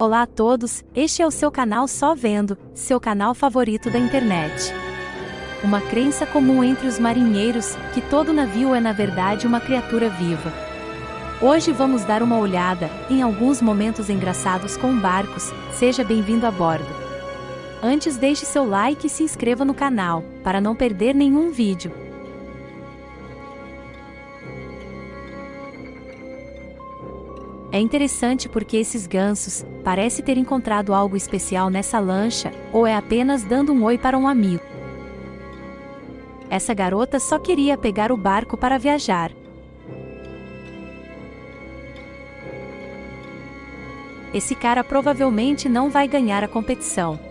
Olá a todos, este é o seu canal Só Vendo, seu canal favorito da internet. Uma crença comum entre os marinheiros, que todo navio é na verdade uma criatura viva. Hoje vamos dar uma olhada em alguns momentos engraçados com barcos, seja bem-vindo a bordo. Antes deixe seu like e se inscreva no canal, para não perder nenhum vídeo. É interessante porque esses gansos parece ter encontrado algo especial nessa lancha, ou é apenas dando um oi para um amigo. Essa garota só queria pegar o barco para viajar. Esse cara provavelmente não vai ganhar a competição.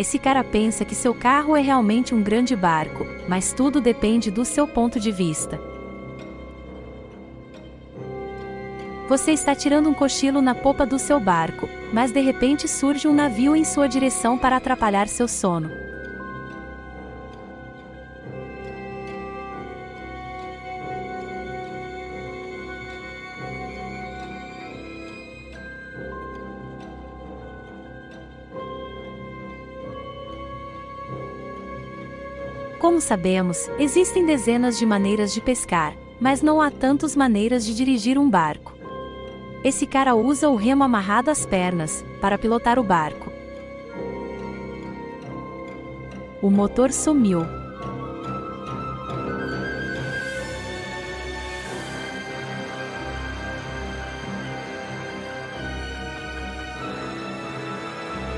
Esse cara pensa que seu carro é realmente um grande barco, mas tudo depende do seu ponto de vista. Você está tirando um cochilo na popa do seu barco, mas de repente surge um navio em sua direção para atrapalhar seu sono. Como sabemos, existem dezenas de maneiras de pescar, mas não há tantas maneiras de dirigir um barco. Esse cara usa o remo amarrado às pernas, para pilotar o barco. O motor sumiu.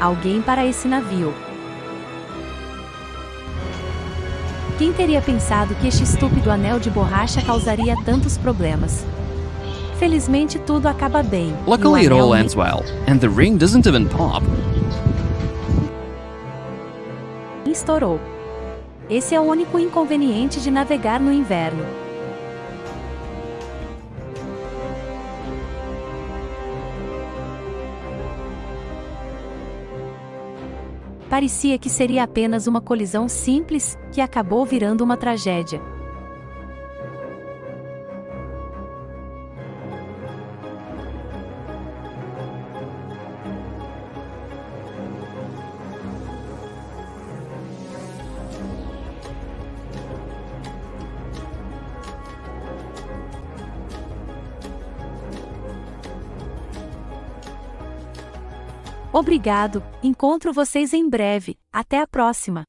Alguém para esse navio. Quem teria pensado que este estúpido anel de borracha causaria tantos problemas? Felizmente tudo acaba bem. Luckily, it all ends well, and the ring doesn't even pop. estourou. Esse é o único inconveniente de navegar no inverno. Parecia que seria apenas uma colisão simples, que acabou virando uma tragédia. Obrigado, encontro vocês em breve, até a próxima!